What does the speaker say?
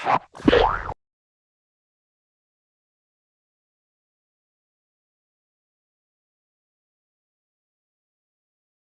fuck.